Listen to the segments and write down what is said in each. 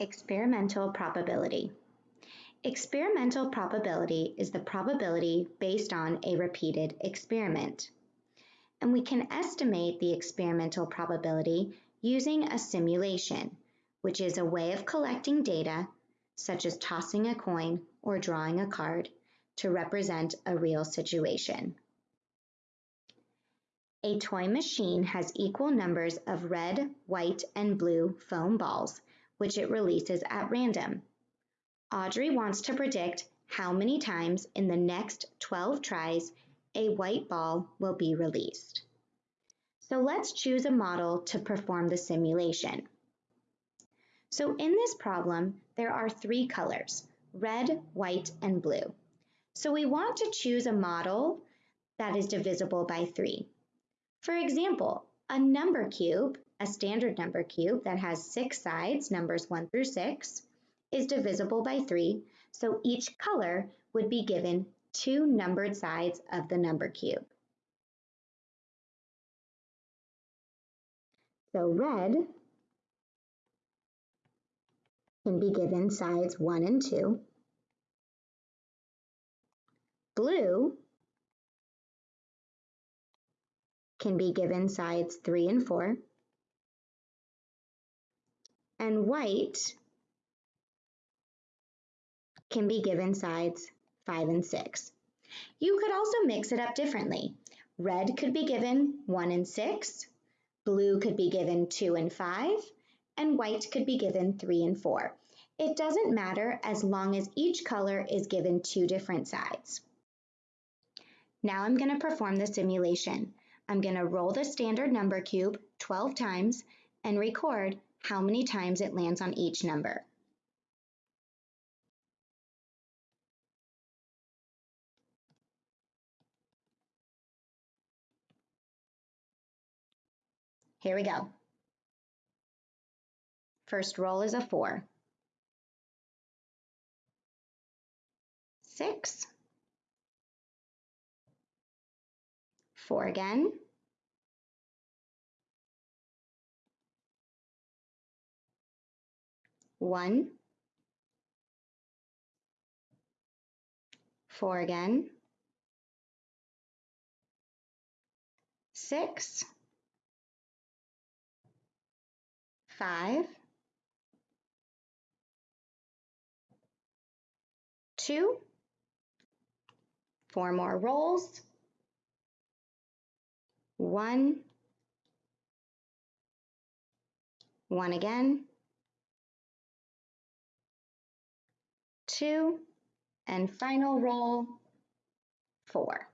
Experimental probability. Experimental probability is the probability based on a repeated experiment. And we can estimate the experimental probability using a simulation, which is a way of collecting data, such as tossing a coin or drawing a card, to represent a real situation. A toy machine has equal numbers of red, white, and blue foam balls which it releases at random. Audrey wants to predict how many times in the next 12 tries a white ball will be released. So let's choose a model to perform the simulation. So in this problem, there are three colors, red, white, and blue. So we want to choose a model that is divisible by three. For example, a number cube a standard number cube that has six sides, numbers one through six, is divisible by three, so each color would be given two numbered sides of the number cube. So red can be given sides one and two. Blue can be given sides three and four and white can be given sides 5 and 6. You could also mix it up differently. Red could be given 1 and 6, blue could be given 2 and 5, and white could be given 3 and 4. It doesn't matter as long as each color is given two different sides. Now I'm going to perform the simulation. I'm going to roll the standard number cube 12 times and record how many times it lands on each number. Here we go. First roll is a four. Six. Four again. One, four again, six, five, two, four more rolls, one, one again, two, and final roll, four.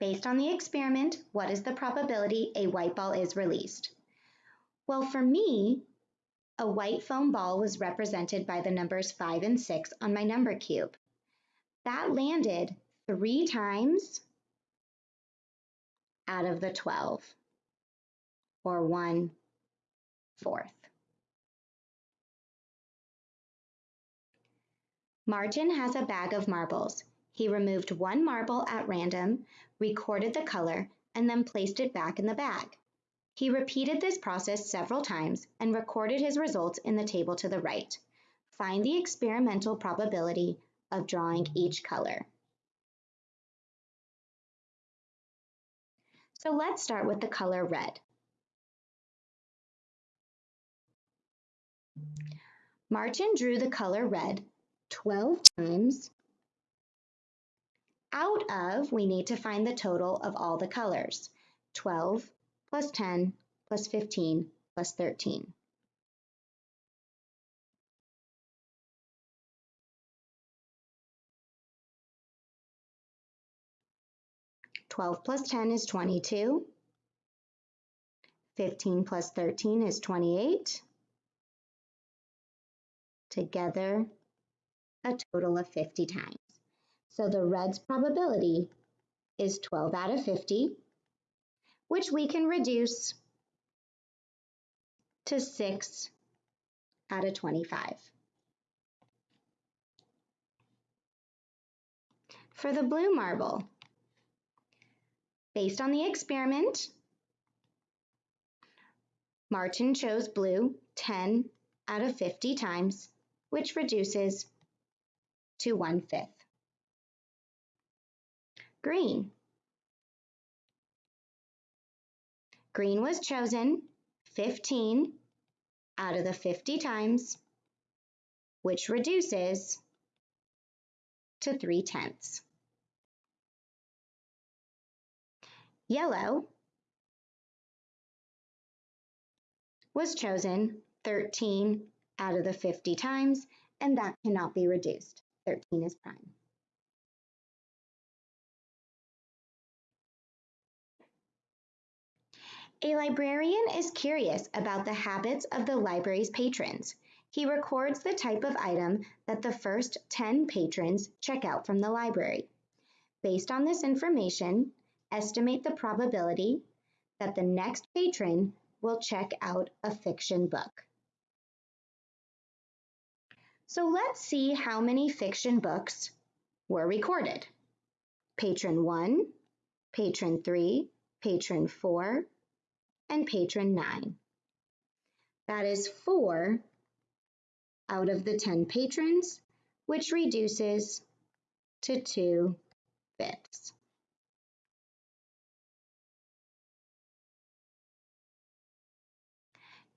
Based on the experiment, what is the probability a white ball is released? Well, for me, a white foam ball was represented by the numbers 5 and 6 on my number cube. That landed three times out of the 12, or one fourth. Martin has a bag of marbles. He removed one marble at random, recorded the color, and then placed it back in the bag. He repeated this process several times and recorded his results in the table to the right. Find the experimental probability of drawing each color. So let's start with the color red. Martin drew the color red 12 times. Out of, we need to find the total of all the colors. 12 plus 10 plus 15 plus 13. Twelve plus ten is twenty-two. Fifteen plus thirteen is twenty-eight together a total of 50 times. So the red's probability is 12 out of 50, which we can reduce to 6 out of 25. For the blue marble, based on the experiment, Martin chose blue 10 out of 50 times, which reduces to one fifth. Green. Green was chosen 15 out of the 50 times, which reduces to 3 tenths. Yellow was chosen 13 out of the 50 times, and that cannot be reduced. 13 is prime. A librarian is curious about the habits of the library's patrons. He records the type of item that the first 10 patrons check out from the library. Based on this information, estimate the probability that the next patron will check out a fiction book. So let's see how many fiction books were recorded. Patron 1, Patron 3, Patron 4, and patron 9. That is 4 out of the 10 patrons, which reduces to 2 fifths.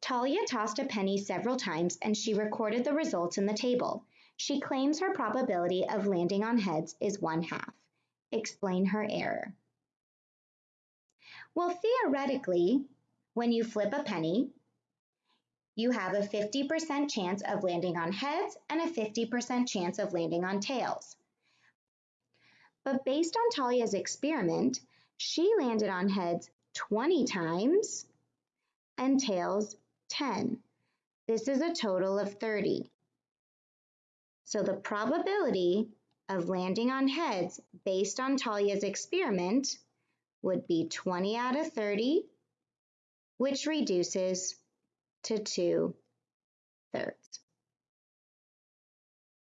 Talia tossed a penny several times and she recorded the results in the table. She claims her probability of landing on heads is one half. Explain her error. Well, theoretically, when you flip a penny, you have a 50% chance of landing on heads and a 50% chance of landing on tails. But based on Talia's experiment, she landed on heads 20 times and tails 10. This is a total of 30. So the probability of landing on heads based on Talia's experiment would be 20 out of 30 which reduces to two thirds.